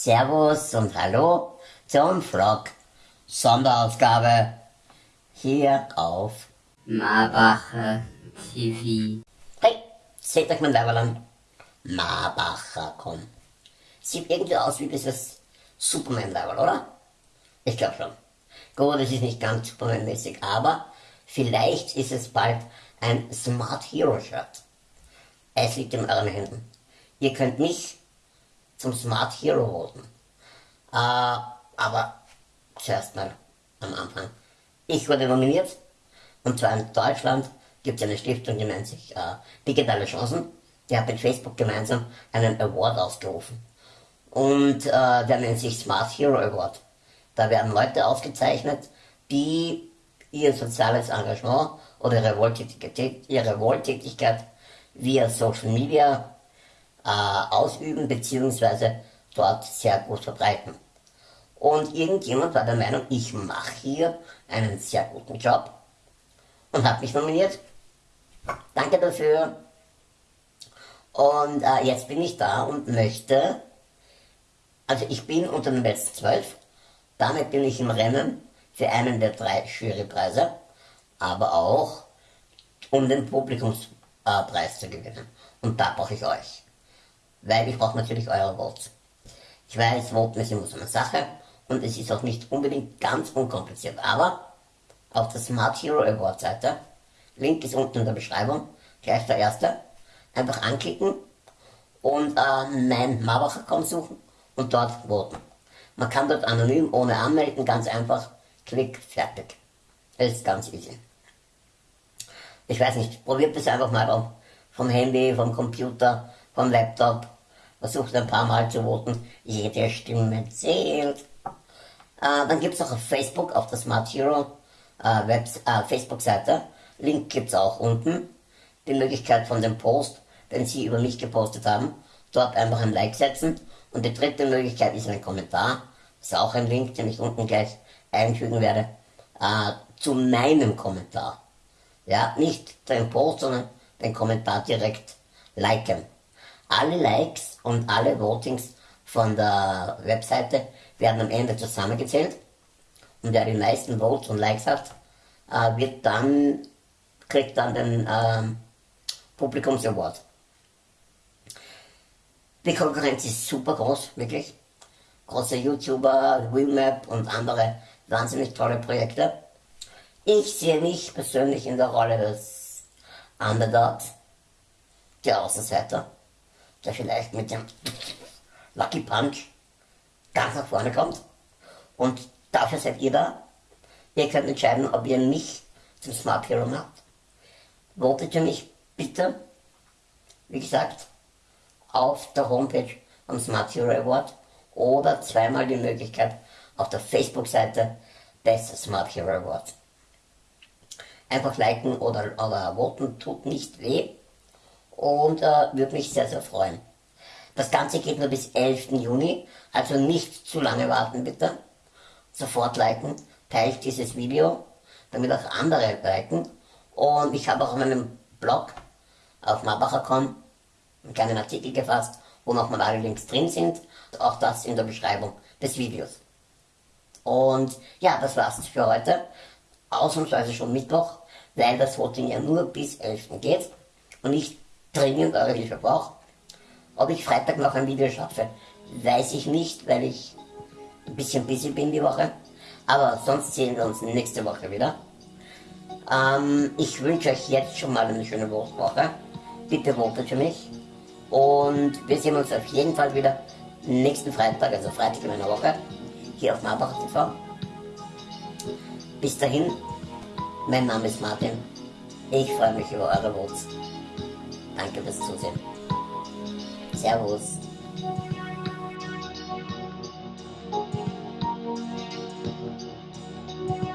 Servus und Hallo zum Vlog Sonderausgabe hier auf Marbacher TV. Hey, seht euch mein Leiberl an. Marbacher, komm. Sieht irgendwie aus wie dieses Superman-Leiberl, oder? Ich glaube schon. Gut, es ist nicht ganz Superman-mäßig, aber vielleicht ist es bald ein Smart Hero Shirt. Es liegt in euren Händen. Ihr könnt mich zum Smart Hero voten. Äh, aber zuerst mal am Anfang. Ich wurde nominiert und zwar in Deutschland gibt es eine Stiftung, die nennt sich äh, Digitale Chancen. Die hat mit Facebook gemeinsam einen Award ausgerufen. Und äh, der nennt sich Smart Hero Award. Da werden Leute ausgezeichnet, die ihr soziales Engagement oder ihre Wohltätigkeit, ihre Wohltätigkeit via Social Media ausüben bzw. dort sehr gut verbreiten. Und irgendjemand war der Meinung, ich mache hier einen sehr guten Job und hat mich nominiert. Danke dafür. Und äh, jetzt bin ich da und möchte, also ich bin unter den letzten zwölf, damit bin ich im Rennen für einen der drei Jurypreise, aber auch um den Publikumspreis zu gewinnen. Und da brauche ich euch. Weil ich brauche natürlich eure Votes. Ich weiß, Voten ist immer so eine Sache und es ist auch nicht unbedingt ganz unkompliziert, aber auf der Smart Hero Award Seite, Link ist unten in der Beschreibung, gleich der erste, einfach anklicken und äh, mein Marbacher-Account suchen und dort voten. Man kann dort anonym, ohne anmelden, ganz einfach, klick, fertig. Ist ganz easy. Ich weiß nicht, probiert das einfach mal vom Handy, vom Computer, vom Laptop, versucht ein paar Mal zu voten, jede Stimme zählt. Äh, dann gibt es auch auf Facebook, auf der Smart Hero äh, äh, Facebook-Seite, Link gibt es auch unten, die Möglichkeit von dem Post, den Sie über mich gepostet haben, dort einfach ein Like setzen. Und die dritte Möglichkeit ist ein Kommentar, das ist auch ein Link, den ich unten gleich einfügen werde, äh, zu meinem Kommentar. Ja, nicht den Post, sondern den Kommentar direkt liken. Alle Likes und alle Votings von der Webseite werden am Ende zusammengezählt und wer die meisten Votes und Likes hat, äh, wird dann, kriegt dann den äh, Publikums-Award. Die Konkurrenz ist super groß, wirklich. Große YouTuber, Remap und andere wahnsinnig tolle Projekte. Ich sehe mich persönlich in der Rolle des Underdogs, der Außenseiter, der vielleicht mit dem Lucky Punch ganz nach vorne kommt. Und dafür seid ihr da. Ihr könnt entscheiden, ob ihr mich zum Smart Hero macht. Votet für mich bitte, wie gesagt, auf der Homepage vom Smart Hero Award oder zweimal die Möglichkeit auf der Facebook-Seite des Smart Hero Awards. Einfach liken oder, oder voten tut nicht weh und äh, würde mich sehr, sehr freuen. Das Ganze geht nur bis 11. Juni, also nicht zu lange warten bitte. Sofort liken, teilt dieses Video, damit auch andere liken. Und ich habe auch auf meinem Blog auf marbacher.com einen kleinen Artikel gefasst, wo nochmal alle Links drin sind. Auch das in der Beschreibung des Videos. Und ja, das war's für heute. Ausnahmsweise schon Mittwoch, weil das Voting ja nur bis 11. geht und ich dringend eure Hilfe brauche. Ob ich Freitag noch ein Video schaffe, weiß ich nicht, weil ich ein bisschen busy bin die Woche. Aber sonst sehen wir uns nächste Woche wieder. Ähm, ich wünsche euch jetzt schon mal eine schöne Woche. Bitte votet für mich. Und wir sehen uns auf jeden Fall wieder nächsten Freitag, also Freitag in einer Woche, hier auf Marbach TV. Bis dahin, mein Name ist Martin. Ich freue mich über eure Votes. Danke fürs Zusehen. Servus.